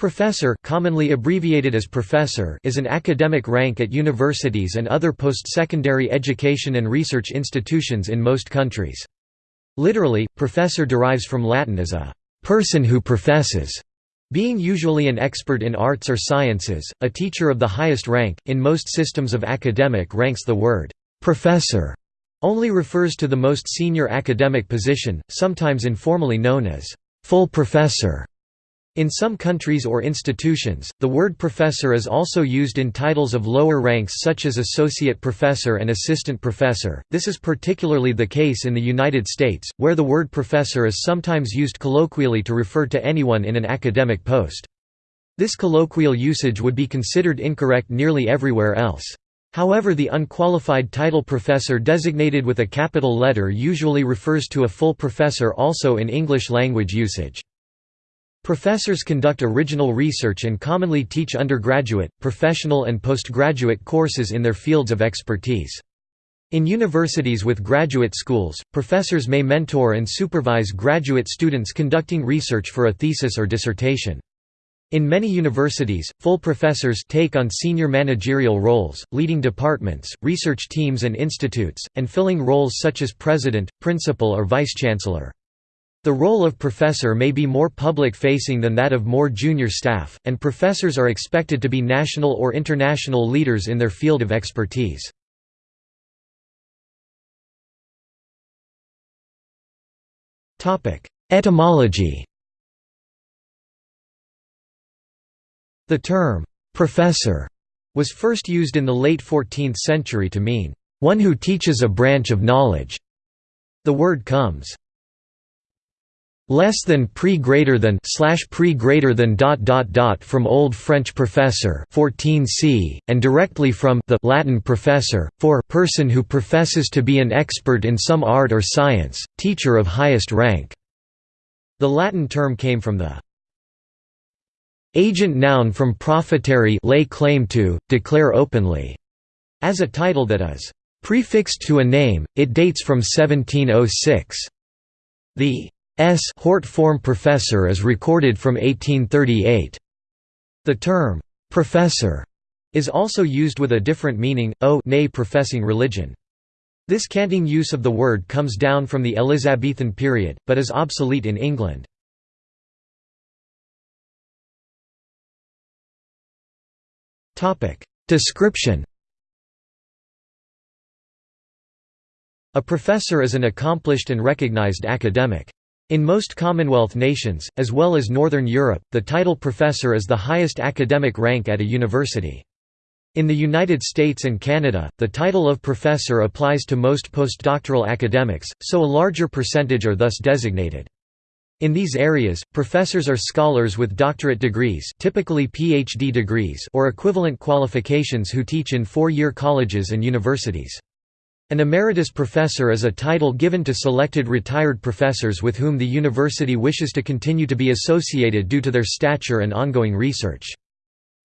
Professor commonly abbreviated as professor is an academic rank at universities and other post-secondary education and research institutions in most countries. Literally, professor derives from Latin as a «person who professes», being usually an expert in arts or sciences, a teacher of the highest rank. In most systems of academic ranks the word «professor» only refers to the most senior academic position, sometimes informally known as «full professor». In some countries or institutions, the word professor is also used in titles of lower ranks such as associate professor and assistant professor. This is particularly the case in the United States, where the word professor is sometimes used colloquially to refer to anyone in an academic post. This colloquial usage would be considered incorrect nearly everywhere else. However the unqualified title professor designated with a capital letter usually refers to a full professor also in English language usage. Professors conduct original research and commonly teach undergraduate, professional and postgraduate courses in their fields of expertise. In universities with graduate schools, professors may mentor and supervise graduate students conducting research for a thesis or dissertation. In many universities, full professors take on senior managerial roles, leading departments, research teams and institutes, and filling roles such as president, principal or vice-chancellor. The role of professor may be more public-facing than that of more junior staff, and professors are expected to be national or international leaders in their field of expertise. Etymology The term, "'professor' was first used in the late 14th century to mean, "'one who teaches a branch of knowledge'". The word comes less than pre greater than slash pre greater than dot dot dot from Old French professor 14c, and directly from the Latin professor, for person who professes to be an expert in some art or science, teacher of highest rank. The Latin term came from the agent noun from profiteri lay claim to, declare openly, as a title that is prefixed to a name, it dates from 1706. The S Hort form professor is recorded from 1838. The term, "'professor' is also used with a different meaning, o nay professing religion. This canting use of the word comes down from the Elizabethan period, but is obsolete in England. Description A professor is an accomplished and recognized academic. In most Commonwealth nations, as well as Northern Europe, the title professor is the highest academic rank at a university. In the United States and Canada, the title of professor applies to most postdoctoral academics, so a larger percentage are thus designated. In these areas, professors are scholars with doctorate degrees typically PhD degrees or equivalent qualifications who teach in four-year colleges and universities. An emeritus professor is a title given to selected retired professors with whom the university wishes to continue to be associated due to their stature and ongoing research.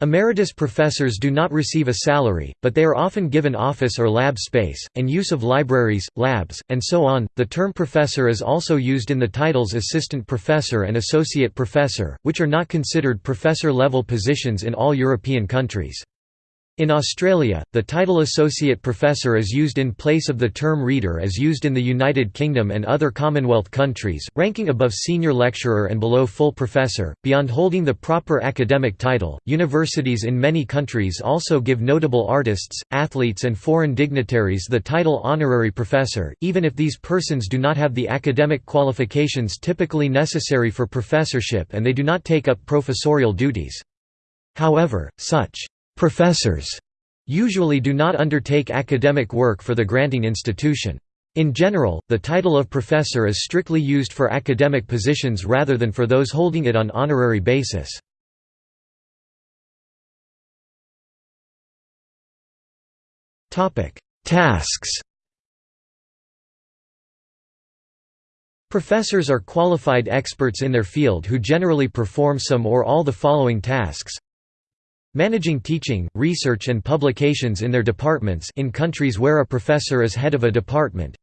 Emeritus professors do not receive a salary, but they are often given office or lab space, and use of libraries, labs, and so on. The term professor is also used in the titles assistant professor and associate professor, which are not considered professor level positions in all European countries. In Australia, the title Associate Professor is used in place of the term Reader as used in the United Kingdom and other Commonwealth countries, ranking above Senior Lecturer and below Full Professor. Beyond holding the proper academic title, universities in many countries also give notable artists, athletes, and foreign dignitaries the title Honorary Professor, even if these persons do not have the academic qualifications typically necessary for professorship and they do not take up professorial duties. However, such Professors usually do not undertake academic work for the granting institution. In general, the title of professor is strictly used for academic positions rather than for those holding it on honorary basis. Tasks Professors are qualified experts in their field who generally perform some or all the following tasks Managing teaching, research and publications in their departments in countries where a professor is head of a department.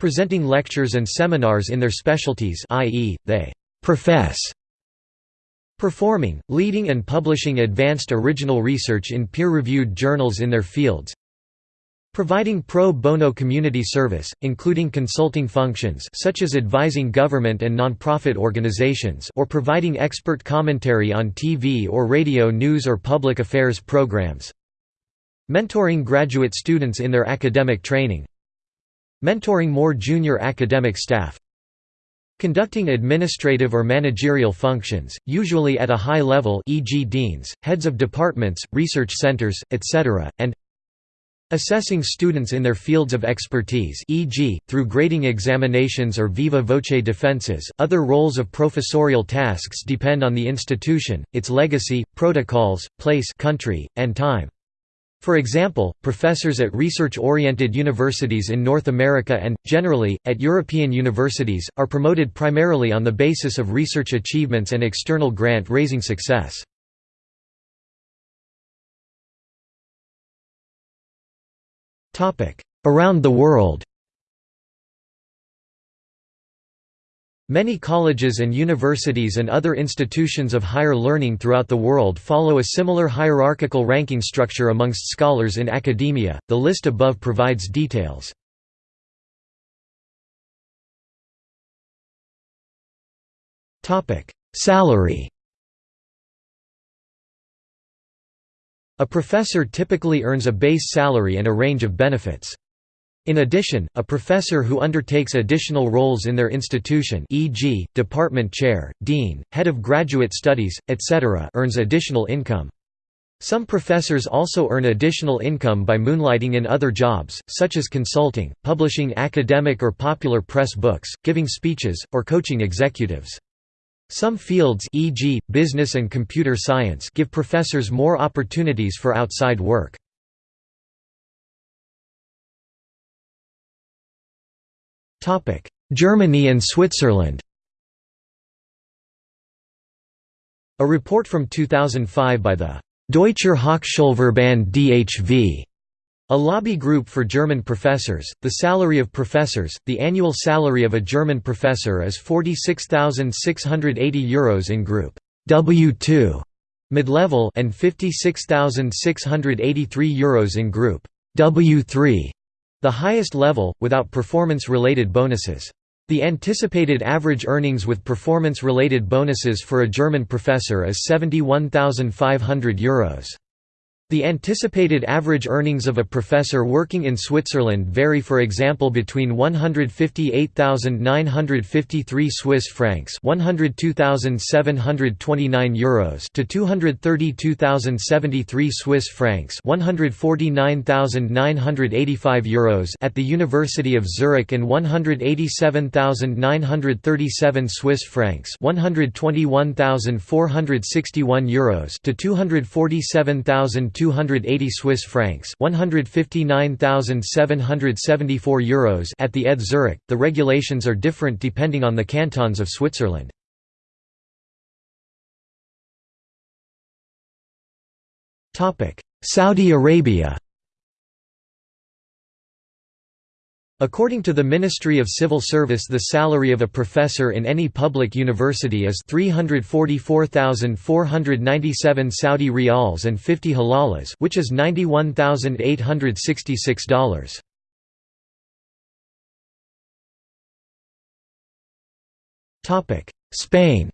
Presenting lectures and seminars in their specialties i.e., they «profess» Performing, leading and publishing advanced original research in peer-reviewed journals in their fields Providing pro bono community service, including consulting functions such as advising government and nonprofit organizations or providing expert commentary on TV or radio news or public affairs programs Mentoring graduate students in their academic training Mentoring more junior academic staff Conducting administrative or managerial functions, usually at a high level e.g. deans, heads of departments, research centers, etc., and Assessing students in their fields of expertise e.g., through grading examinations or viva voce defenses. Other roles of professorial tasks depend on the institution, its legacy, protocols, place country, and time. For example, professors at research-oriented universities in North America and, generally, at European universities, are promoted primarily on the basis of research achievements and external grant-raising success. Around the world Many colleges and universities and other institutions of higher learning throughout the world follow a similar hierarchical ranking structure amongst scholars in academia. The list above provides details. Topic: Salary A professor typically earns a base salary and a range of benefits. In addition, a professor who undertakes additional roles in their institution e.g., department chair, dean, head of graduate studies, etc. earns additional income. Some professors also earn additional income by moonlighting in other jobs, such as consulting, publishing academic or popular press books, giving speeches, or coaching executives. Some fields e.g., business and computer science give professors more opportunities for outside work. Germany and Switzerland A report from 2005 by the Deutscher Hochschulverband DHV a lobby group for German professors, the salary of professors, the annual salary of a German professor is €46,680 in Group W2 mid-level and €56,683 in Group W3, the highest level, without performance-related bonuses. The anticipated average earnings with performance-related bonuses for a German professor is €71,500. The anticipated average earnings of a professor working in Switzerland vary for example between 158,953 Swiss francs, 102,729 euros to 232,073 Swiss francs, 149,985 euros at the University of Zurich and 187,937 Swiss francs, 121,461 euros to 247,000 280 Swiss francs, 159,774 euros at the ETH Zurich. The regulations are different depending on the cantons of Switzerland. Topic: Saudi Arabia. According to the Ministry of Civil Service the salary of a professor in any public university is 344,497 Saudi riyals and 50 halalas which is $91,866. Spain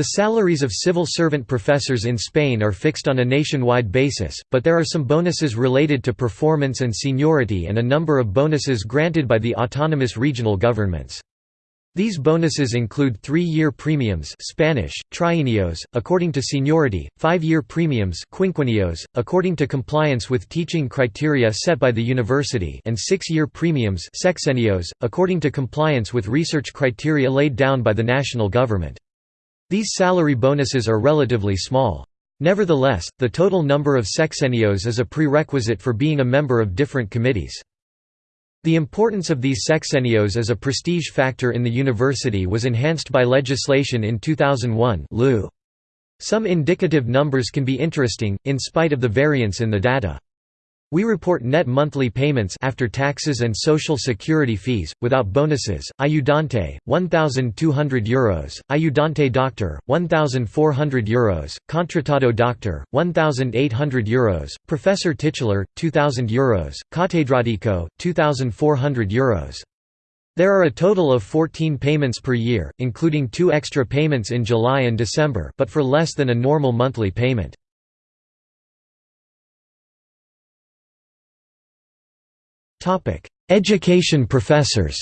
The salaries of civil servant professors in Spain are fixed on a nationwide basis, but there are some bonuses related to performance and seniority and a number of bonuses granted by the autonomous regional governments. These bonuses include three-year premiums Spanish, trienios, according to seniority, five-year premiums quinquenios, according to compliance with teaching criteria set by the university and six-year premiums sexenios, according to compliance with research criteria laid down by the national government. These salary bonuses are relatively small. Nevertheless, the total number of sexenios is a prerequisite for being a member of different committees. The importance of these sexenios as a prestige factor in the university was enhanced by legislation in 2001 Some indicative numbers can be interesting, in spite of the variance in the data. We report net monthly payments after taxes and social security fees, without bonuses. Ayudante, 1,200 euros. Ayudante doctor, 1,400 euros. Contratado doctor, 1,800 euros. Professor titular, 2,000 euros. Catedrático, 2,400 euros. There are a total of 14 payments per year, including two extra payments in July and December, but for less than a normal monthly payment. Topic: Education professors.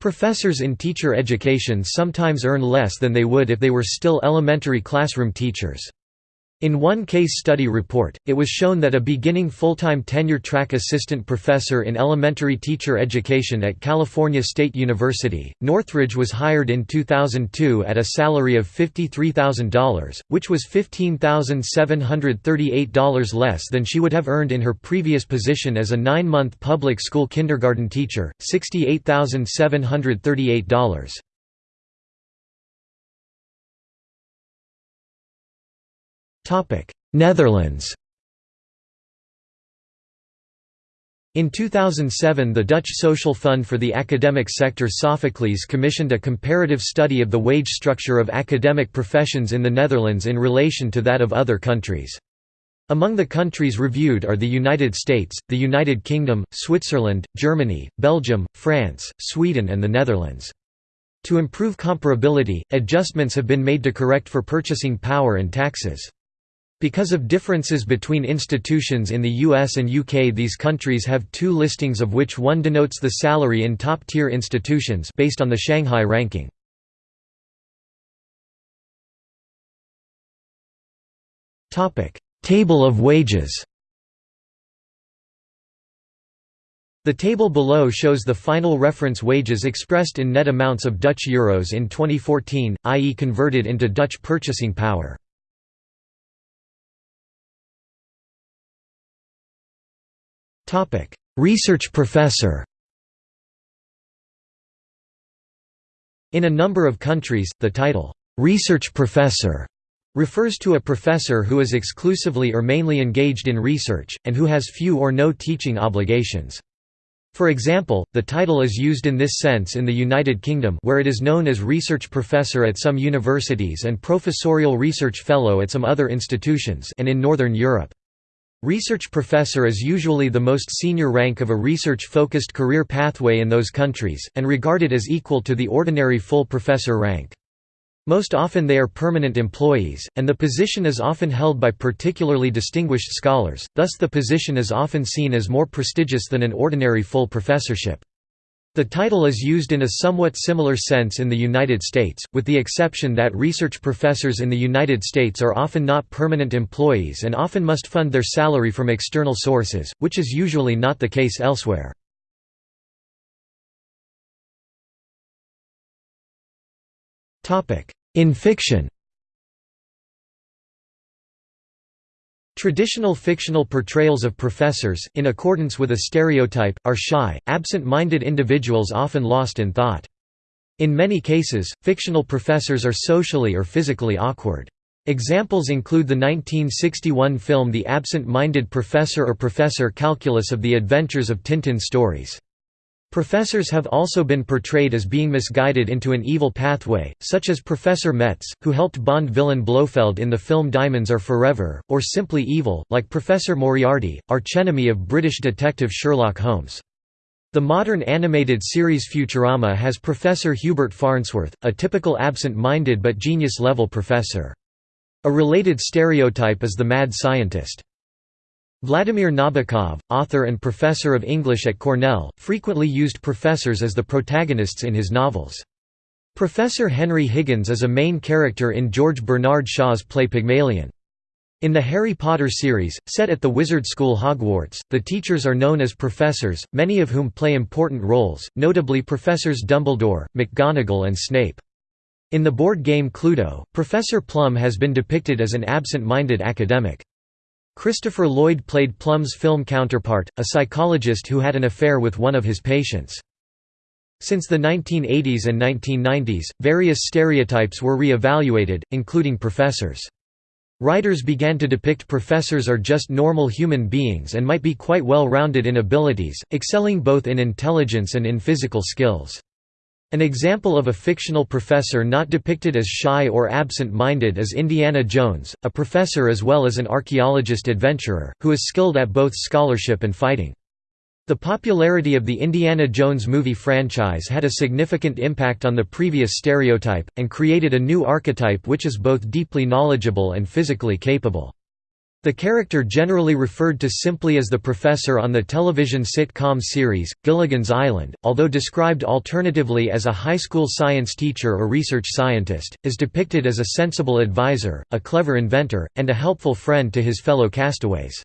Professors in teacher education sometimes earn less than they would if they were still elementary classroom teachers. In one case study report, it was shown that a beginning full-time tenure-track assistant professor in elementary teacher education at California State University, Northridge was hired in 2002 at a salary of $53,000, which was $15,738 less than she would have earned in her previous position as a nine-month public school kindergarten teacher, $68,738. Netherlands In 2007 the Dutch Social Fund for the Academic Sector SoFoKleS commissioned a comparative study of the wage structure of academic professions in the Netherlands in relation to that of other countries. Among the countries reviewed are the United States, the United Kingdom, Switzerland, Germany, Belgium, France, Sweden and the Netherlands. To improve comparability, adjustments have been made to correct for purchasing power and taxes. Because of differences between institutions in the US and UK these countries have two listings of which one denotes the salary in top-tier institutions based on the Shanghai ranking. Table of wages The table below shows the final reference wages expressed in net amounts of Dutch euros in 2014, i.e. converted into Dutch purchasing power. Research professor In a number of countries, the title, "'research professor' refers to a professor who is exclusively or mainly engaged in research, and who has few or no teaching obligations. For example, the title is used in this sense in the United Kingdom where it is known as research professor at some universities and professorial research fellow at some other institutions and in Northern Europe. Research professor is usually the most senior rank of a research-focused career pathway in those countries, and regarded as equal to the ordinary full professor rank. Most often they are permanent employees, and the position is often held by particularly distinguished scholars, thus the position is often seen as more prestigious than an ordinary full professorship. The title is used in a somewhat similar sense in the United States, with the exception that research professors in the United States are often not permanent employees and often must fund their salary from external sources, which is usually not the case elsewhere. In fiction Traditional fictional portrayals of professors, in accordance with a stereotype, are shy, absent-minded individuals often lost in thought. In many cases, fictional professors are socially or physically awkward. Examples include the 1961 film The Absent-Minded Professor or Professor Calculus of the Adventures of Tintin stories. Professors have also been portrayed as being misguided into an evil pathway, such as Professor Metz, who helped Bond villain Blofeld in the film Diamonds Are Forever, or simply evil, like Professor Moriarty, archenemy of British detective Sherlock Holmes. The modern animated series Futurama has Professor Hubert Farnsworth, a typical absent-minded but genius-level professor. A related stereotype is the mad scientist. Vladimir Nabokov, author and professor of English at Cornell, frequently used professors as the protagonists in his novels. Professor Henry Higgins is a main character in George Bernard Shaw's play Pygmalion. In the Harry Potter series, set at the Wizard School Hogwarts, the teachers are known as professors, many of whom play important roles, notably Professors Dumbledore, McGonagall and Snape. In the board game Cluedo, Professor Plum has been depicted as an absent-minded academic. Christopher Lloyd played Plum's film counterpart, a psychologist who had an affair with one of his patients. Since the 1980s and 1990s, various stereotypes were re-evaluated, including professors. Writers began to depict professors are just normal human beings and might be quite well-rounded in abilities, excelling both in intelligence and in physical skills. An example of a fictional professor not depicted as shy or absent-minded is Indiana Jones, a professor as well as an archaeologist adventurer, who is skilled at both scholarship and fighting. The popularity of the Indiana Jones movie franchise had a significant impact on the previous stereotype, and created a new archetype which is both deeply knowledgeable and physically capable. The character generally referred to simply as the professor on the television sitcom series, Gilligan's Island, although described alternatively as a high school science teacher or research scientist, is depicted as a sensible advisor, a clever inventor, and a helpful friend to his fellow castaways.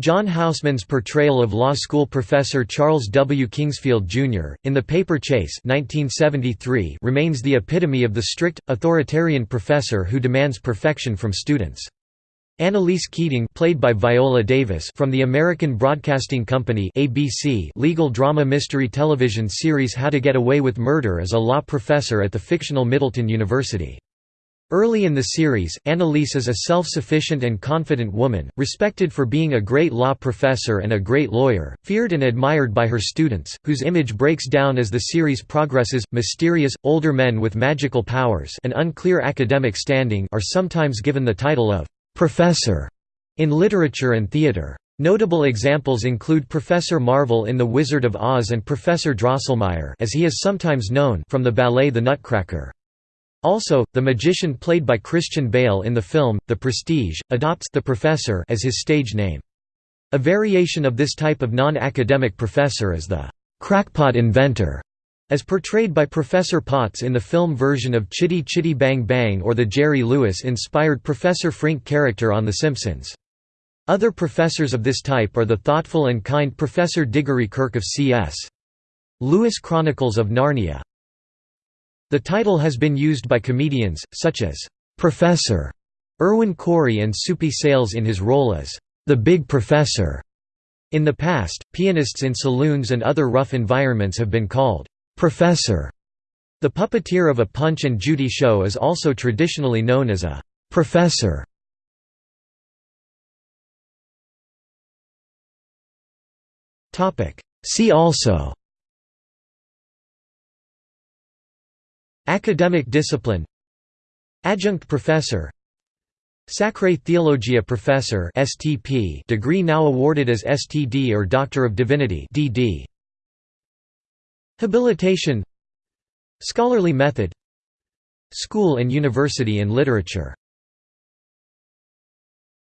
John Houseman's portrayal of law school professor Charles W. Kingsfield, Jr., in The Paper Chase 1973 remains the epitome of the strict, authoritarian professor who demands perfection from students. Annalise Keating played by Viola Davis from the American Broadcasting Company ABC legal drama mystery television series How to Get Away with Murder as a law professor at the fictional Middleton University. Early in the series, Annalise is a self-sufficient and confident woman, respected for being a great law professor and a great lawyer, feared and admired by her students, whose image breaks down as the series progresses. Mysterious, older men with magical powers and unclear academic standing are sometimes given the title of «professor» in literature and theater. Notable examples include Professor Marvel in The Wizard of Oz and Professor Drosselmeyer as he is sometimes known from the ballet The Nutcracker. Also, the magician played by Christian Bale in the film, The Prestige, adopts the professor as his stage name. A variation of this type of non-academic professor is the crackpot inventor, as portrayed by Professor Potts in the film version of Chitty Chitty Bang Bang or the Jerry Lewis-inspired Professor Frink character on The Simpsons. Other professors of this type are the thoughtful and kind Professor Diggory Kirke of C.S. Lewis Chronicles of Narnia. The title has been used by comedians, such as, "'Professor' Irwin Corey and Soupy Sales in his role as, "'The Big Professor'. In the past, pianists in saloons and other rough environments have been called, "'Professor'. The puppeteer of a Punch and Judy show is also traditionally known as a "'professor'. See also Academic discipline Adjunct professor Sacrae Theologia Professor STP degree now awarded as STD or Doctor of Divinity DD Habilitation. Scholarly method. School and university in literature